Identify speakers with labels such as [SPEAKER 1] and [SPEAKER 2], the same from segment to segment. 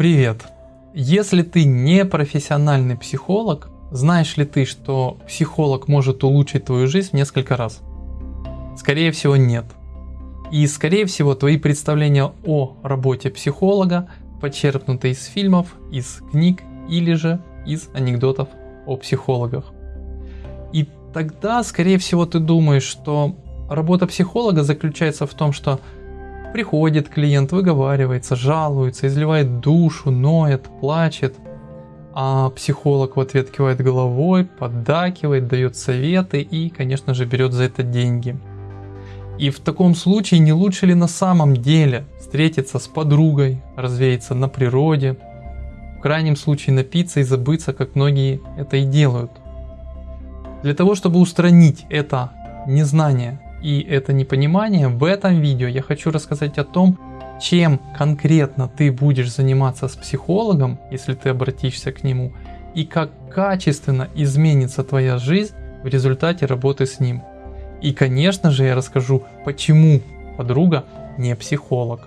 [SPEAKER 1] Привет! Если ты не профессиональный психолог, знаешь ли ты, что психолог может улучшить твою жизнь в несколько раз? Скорее всего нет. И скорее всего твои представления о работе психолога почерпнуты из фильмов, из книг или же из анекдотов о психологах. И тогда скорее всего ты думаешь, что работа психолога заключается в том, что Приходит клиент, выговаривается, жалуется, изливает душу, ноет, плачет. А психолог в ответ кивает головой, поддакивает, дает советы и, конечно же, берет за это деньги. И в таком случае не лучше ли на самом деле встретиться с подругой, развеяться на природе, в крайнем случае напиться и забыться, как многие это и делают. Для того, чтобы устранить это незнание и это непонимание, в этом видео я хочу рассказать о том, чем конкретно ты будешь заниматься с психологом, если ты обратишься к нему, и как качественно изменится твоя жизнь в результате работы с ним. И конечно же я расскажу, почему подруга не психолог.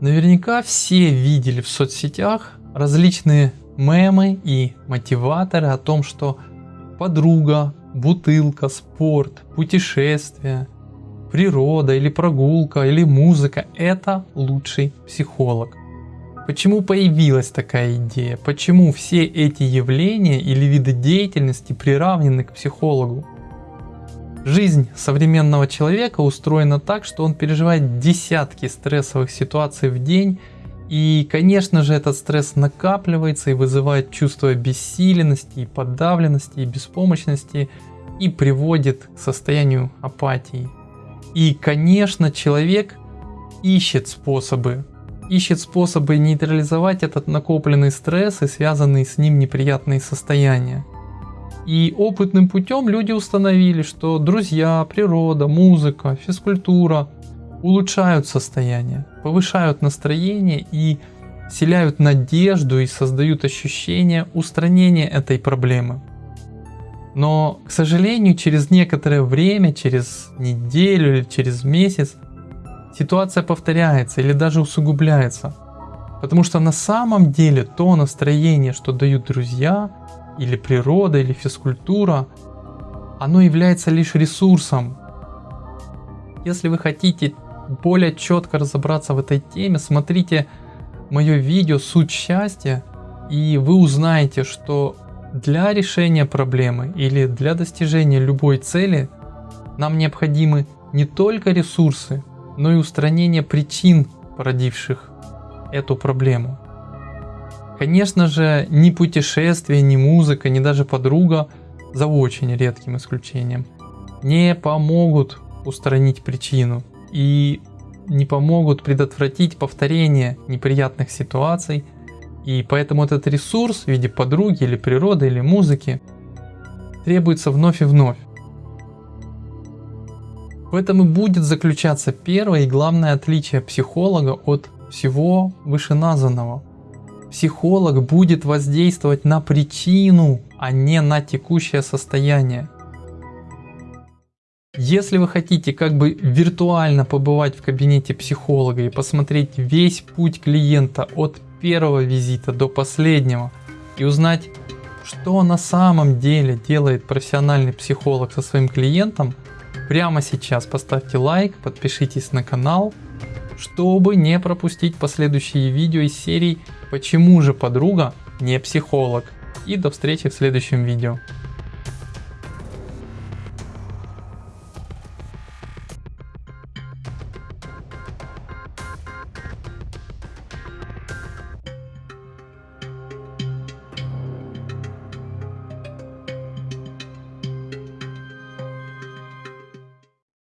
[SPEAKER 1] Наверняка все видели в соцсетях различные мемы и мотиваторы о том, что подруга, бутылка, спорт, путешествие, природа или прогулка или музыка – это лучший психолог. Почему появилась такая идея? Почему все эти явления или виды деятельности приравнены к психологу? Жизнь современного человека устроена так, что он переживает десятки стрессовых ситуаций в день и, конечно же, этот стресс накапливается и вызывает чувство бессиленности, подавленности, и беспомощности, и приводит к состоянию апатии. И, конечно, человек ищет способы, ищет способы нейтрализовать этот накопленный стресс и связанные с ним неприятные состояния. И опытным путем люди установили, что друзья, природа, музыка, физкультура улучшают состояние, повышают настроение и вселяют надежду и создают ощущение устранения этой проблемы. Но, к сожалению, через некоторое время, через неделю или через месяц, ситуация повторяется или даже усугубляется. Потому что на самом деле то настроение, что дают друзья, или природа, или физкультура, оно является лишь ресурсом. Если вы хотите более четко разобраться в этой теме, смотрите мое видео «Суть счастья» и вы узнаете, что для решения проблемы или для достижения любой цели нам необходимы не только ресурсы, но и устранение причин, породивших эту проблему. Конечно же, ни путешествие, ни музыка, ни даже подруга, за очень редким исключением, не помогут устранить причину и не помогут предотвратить повторение неприятных ситуаций. И поэтому этот ресурс в виде подруги или природы или музыки требуется вновь и вновь. В этом и будет заключаться первое и главное отличие психолога от всего вышеназванного. Психолог будет воздействовать на причину, а не на текущее состояние. Если вы хотите как бы виртуально побывать в кабинете психолога и посмотреть весь путь клиента от первого визита до последнего и узнать, что на самом деле делает профессиональный психолог со своим клиентом, прямо сейчас поставьте лайк, подпишитесь на канал, чтобы не пропустить последующие видео из серии «Почему же подруга не психолог?» И до встречи в следующем видео.